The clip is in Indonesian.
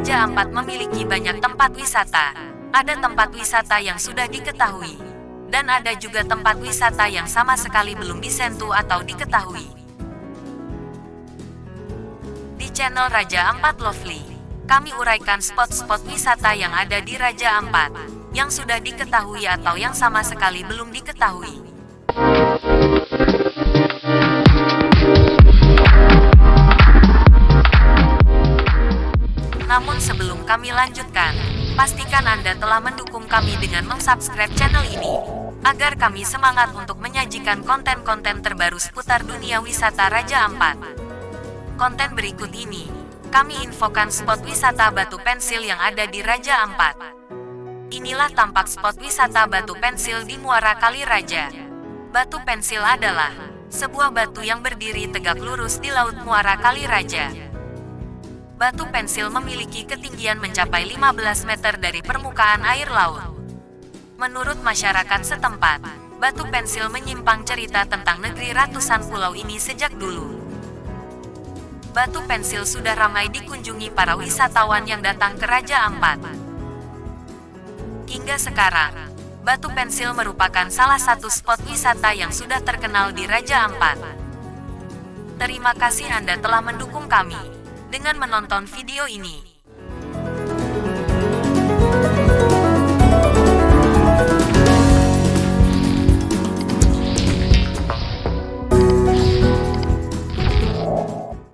Raja Ampat memiliki banyak tempat wisata. Ada tempat wisata yang sudah diketahui, dan ada juga tempat wisata yang sama sekali belum disentuh atau diketahui. Di channel Raja Ampat Lovely, kami uraikan spot-spot wisata yang ada di Raja Ampat, yang sudah diketahui atau yang sama sekali belum diketahui. Namun sebelum kami lanjutkan, pastikan Anda telah mendukung kami dengan mensubscribe channel ini, agar kami semangat untuk menyajikan konten-konten terbaru seputar dunia wisata Raja Ampat. Konten berikut ini, kami infokan spot wisata batu pensil yang ada di Raja Ampat. Inilah tampak spot wisata batu pensil di Muara Kali Raja. Batu pensil adalah sebuah batu yang berdiri tegak lurus di Laut Muara Kali Raja batu pensil memiliki ketinggian mencapai 15 meter dari permukaan air laut. Menurut masyarakat setempat, batu pensil menyimpang cerita tentang negeri ratusan pulau ini sejak dulu. Batu pensil sudah ramai dikunjungi para wisatawan yang datang ke Raja Ampat. Hingga sekarang, Batu Pensil merupakan salah satu spot wisata yang sudah terkenal di Raja Ampat. Terima kasih Anda telah mendukung kami dengan menonton video ini.